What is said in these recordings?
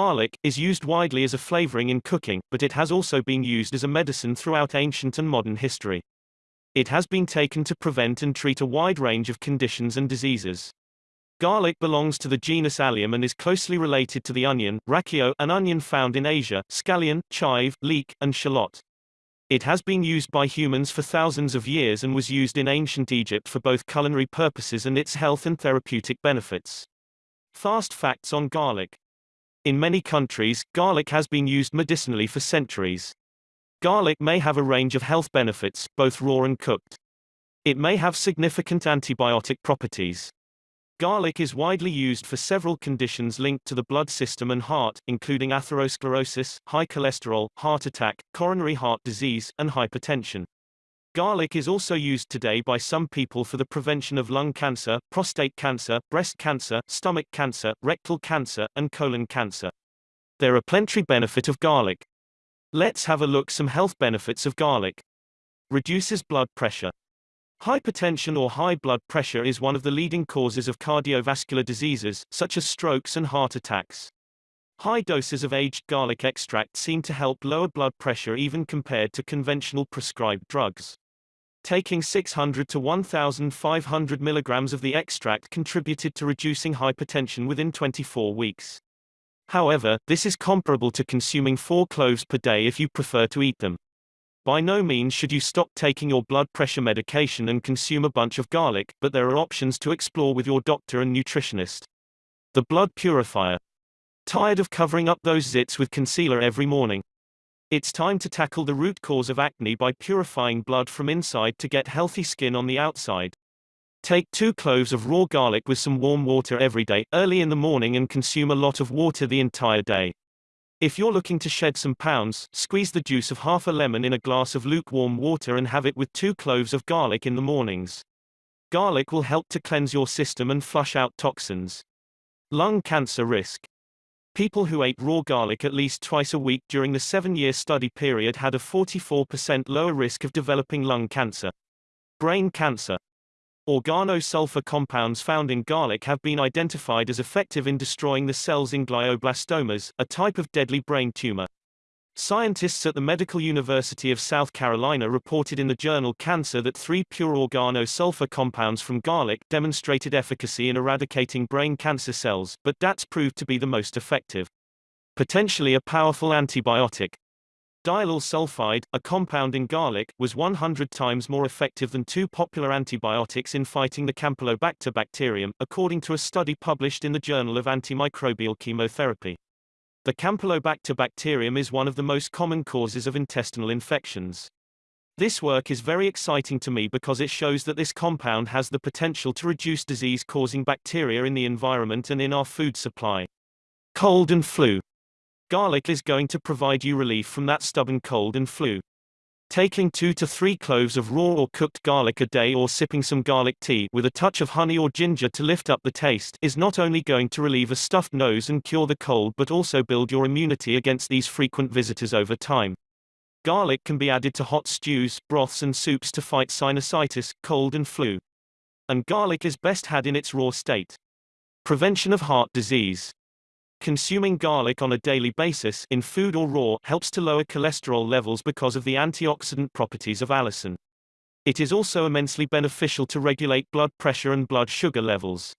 Garlic is used widely as a flavoring in cooking, but it has also been used as a medicine throughout ancient and modern history. It has been taken to prevent and treat a wide range of conditions and diseases. Garlic belongs to the genus Allium and is closely related to the onion, rakkyo, an onion found in Asia, scallion, chive, leek, and shallot. It has been used by humans for thousands of years and was used in ancient Egypt for both culinary purposes and its health and therapeutic benefits. Fast facts on garlic. In many countries, garlic has been used medicinally for centuries. Garlic may have a range of health benefits, both raw and cooked. It may have significant antibiotic properties. Garlic is widely used for several conditions linked to the blood system and heart, including atherosclerosis, high cholesterol, heart attack, coronary heart disease, and hypertension. Garlic is also used today by some people for the prevention of lung cancer, prostate cancer, breast cancer, stomach cancer, rectal cancer, and colon cancer. There are plenty benefit of garlic. Let's have a look some health benefits of garlic. Reduces blood pressure. Hypertension or high blood pressure is one of the leading causes of cardiovascular diseases, such as strokes and heart attacks. High doses of aged garlic extract seem to help lower blood pressure even compared to conventional prescribed drugs. Taking 600 to 1,500 milligrams of the extract contributed to reducing hypertension within 24 weeks. However, this is comparable to consuming four cloves per day if you prefer to eat them. By no means should you stop taking your blood pressure medication and consume a bunch of garlic, but there are options to explore with your doctor and nutritionist. The blood purifier. Tired of covering up those zits with concealer every morning? It's time to tackle the root cause of acne by purifying blood from inside to get healthy skin on the outside. Take two cloves of raw garlic with some warm water every day, early in the morning and consume a lot of water the entire day. If you're looking to shed some pounds, squeeze the juice of half a lemon in a glass of lukewarm water and have it with two cloves of garlic in the mornings. Garlic will help to cleanse your system and flush out toxins. Lung cancer risk. People who ate raw garlic at least twice a week during the seven-year study period had a 44% lower risk of developing lung cancer. Brain cancer. Organosulfur compounds found in garlic have been identified as effective in destroying the cells in glioblastomas, a type of deadly brain tumor. Scientists at the Medical University of South Carolina reported in the journal Cancer that three pure organosulfur compounds from garlic demonstrated efficacy in eradicating brain cancer cells, but DATS proved to be the most effective. Potentially a powerful antibiotic. Diallyl sulfide, a compound in garlic, was 100 times more effective than two popular antibiotics in fighting the Campylobacter bacterium, according to a study published in the Journal of Antimicrobial Chemotherapy. The Campylobacter bacterium is one of the most common causes of intestinal infections. This work is very exciting to me because it shows that this compound has the potential to reduce disease-causing bacteria in the environment and in our food supply. Cold and flu. Garlic is going to provide you relief from that stubborn cold and flu. Taking 2 to 3 cloves of raw or cooked garlic a day or sipping some garlic tea with a touch of honey or ginger to lift up the taste is not only going to relieve a stuffed nose and cure the cold but also build your immunity against these frequent visitors over time. Garlic can be added to hot stews, broths and soups to fight sinusitis, cold and flu. And garlic is best had in its raw state. Prevention of heart disease. Consuming garlic on a daily basis in food or raw helps to lower cholesterol levels because of the antioxidant properties of allicin. It is also immensely beneficial to regulate blood pressure and blood sugar levels.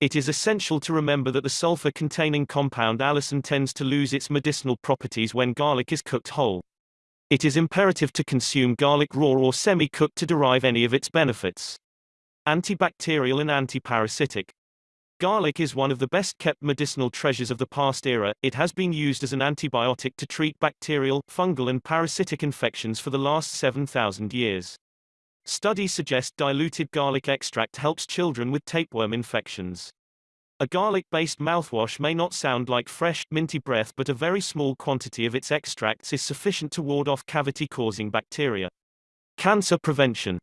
It is essential to remember that the sulfur-containing compound allicin tends to lose its medicinal properties when garlic is cooked whole. It is imperative to consume garlic raw or semi-cooked to derive any of its benefits. Antibacterial and antiparasitic. Garlic is one of the best kept medicinal treasures of the past era. It has been used as an antibiotic to treat bacterial, fungal and parasitic infections for the last 7,000 years. Studies suggest diluted garlic extract helps children with tapeworm infections. A garlic-based mouthwash may not sound like fresh, minty breath but a very small quantity of its extracts is sufficient to ward off cavity-causing bacteria. Cancer prevention.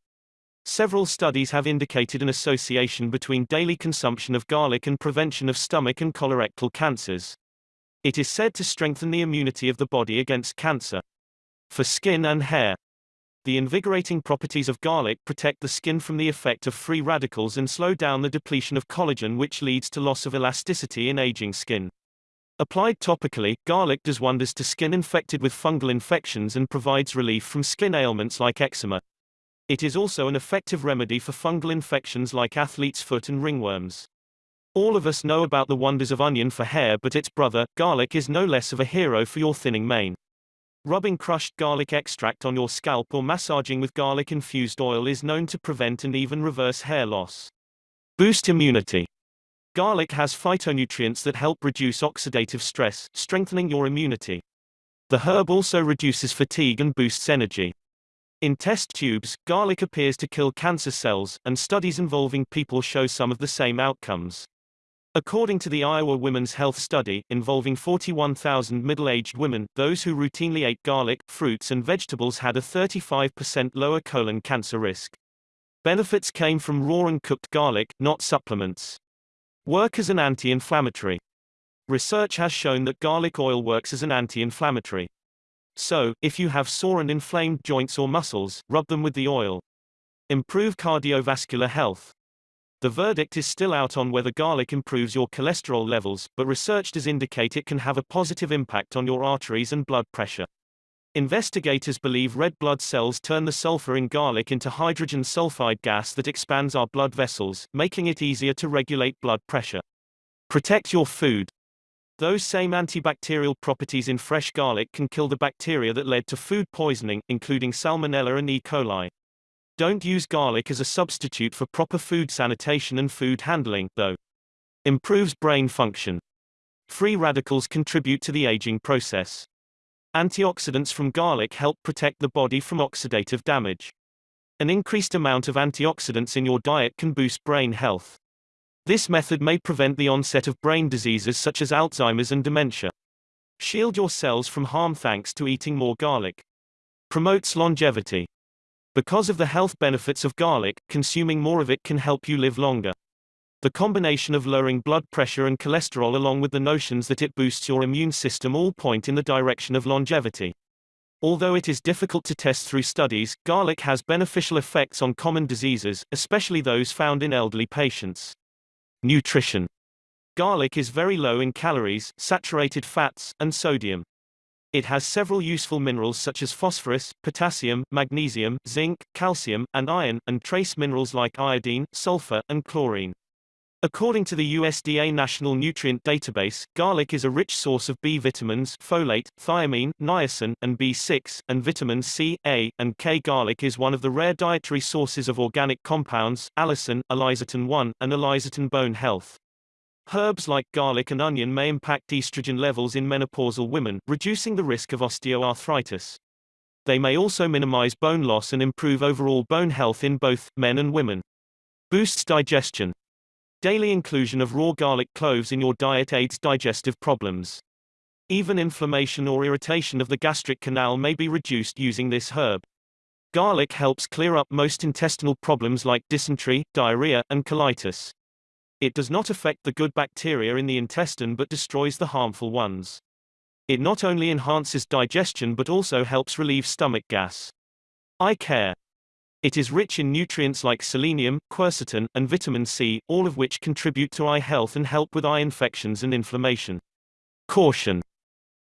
Several studies have indicated an association between daily consumption of garlic and prevention of stomach and colorectal cancers. It is said to strengthen the immunity of the body against cancer. For skin and hair, the invigorating properties of garlic protect the skin from the effect of free radicals and slow down the depletion of collagen which leads to loss of elasticity in aging skin. Applied topically, garlic does wonders to skin infected with fungal infections and provides relief from skin ailments like eczema. It is also an effective remedy for fungal infections like athlete's foot and ringworms. All of us know about the wonders of onion for hair but its brother, garlic is no less of a hero for your thinning mane. Rubbing crushed garlic extract on your scalp or massaging with garlic-infused oil is known to prevent and even reverse hair loss. Boost immunity. Garlic has phytonutrients that help reduce oxidative stress, strengthening your immunity. The herb also reduces fatigue and boosts energy. In test tubes, garlic appears to kill cancer cells, and studies involving people show some of the same outcomes. According to the Iowa Women's Health Study, involving 41,000 middle-aged women, those who routinely ate garlic, fruits and vegetables had a 35% lower colon cancer risk. Benefits came from raw and cooked garlic, not supplements. Work as an anti-inflammatory. Research has shown that garlic oil works as an anti-inflammatory. So, if you have sore and inflamed joints or muscles, rub them with the oil. Improve cardiovascular health. The verdict is still out on whether garlic improves your cholesterol levels, but research does indicate it can have a positive impact on your arteries and blood pressure. Investigators believe red blood cells turn the sulfur in garlic into hydrogen sulfide gas that expands our blood vessels, making it easier to regulate blood pressure. Protect your food. Those same antibacterial properties in fresh garlic can kill the bacteria that led to food poisoning, including Salmonella and E. coli. Don't use garlic as a substitute for proper food sanitation and food handling, though. Improves brain function. Free radicals contribute to the aging process. Antioxidants from garlic help protect the body from oxidative damage. An increased amount of antioxidants in your diet can boost brain health. This method may prevent the onset of brain diseases such as Alzheimer's and dementia. Shield your cells from harm thanks to eating more garlic. Promotes longevity. Because of the health benefits of garlic, consuming more of it can help you live longer. The combination of lowering blood pressure and cholesterol along with the notions that it boosts your immune system all point in the direction of longevity. Although it is difficult to test through studies, garlic has beneficial effects on common diseases, especially those found in elderly patients. Nutrition. Garlic is very low in calories, saturated fats, and sodium. It has several useful minerals such as phosphorus, potassium, magnesium, zinc, calcium, and iron, and trace minerals like iodine, sulfur, and chlorine. According to the USDA National Nutrient Database, garlic is a rich source of B vitamins, folate, thiamine, niacin, and B6, and vitamin C, A, and K. Garlic is one of the rare dietary sources of organic compounds, allicin, alizatin-1, and alizatin bone health. Herbs like garlic and onion may impact estrogen levels in menopausal women, reducing the risk of osteoarthritis. They may also minimize bone loss and improve overall bone health in both men and women. Boosts digestion. Daily inclusion of raw garlic cloves in your diet aids digestive problems. Even inflammation or irritation of the gastric canal may be reduced using this herb. Garlic helps clear up most intestinal problems like dysentery, diarrhea, and colitis. It does not affect the good bacteria in the intestine but destroys the harmful ones. It not only enhances digestion but also helps relieve stomach gas. Eye care. It is rich in nutrients like selenium, quercetin, and vitamin C, all of which contribute to eye health and help with eye infections and inflammation. Caution.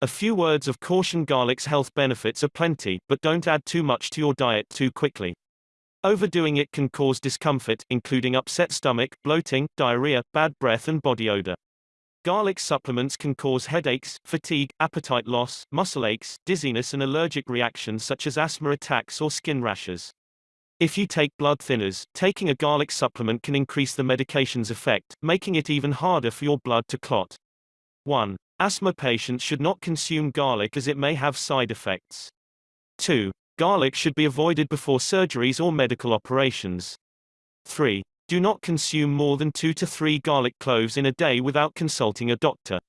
A few words of caution garlic's health benefits are plenty, but don't add too much to your diet too quickly. Overdoing it can cause discomfort, including upset stomach, bloating, diarrhea, bad breath and body odor. Garlic supplements can cause headaches, fatigue, appetite loss, muscle aches, dizziness and allergic reactions such as asthma attacks or skin rashes. If you take blood thinners, taking a garlic supplement can increase the medication's effect, making it even harder for your blood to clot. 1. Asthma patients should not consume garlic as it may have side effects. 2. Garlic should be avoided before surgeries or medical operations. 3. Do not consume more than 2 to 3 garlic cloves in a day without consulting a doctor.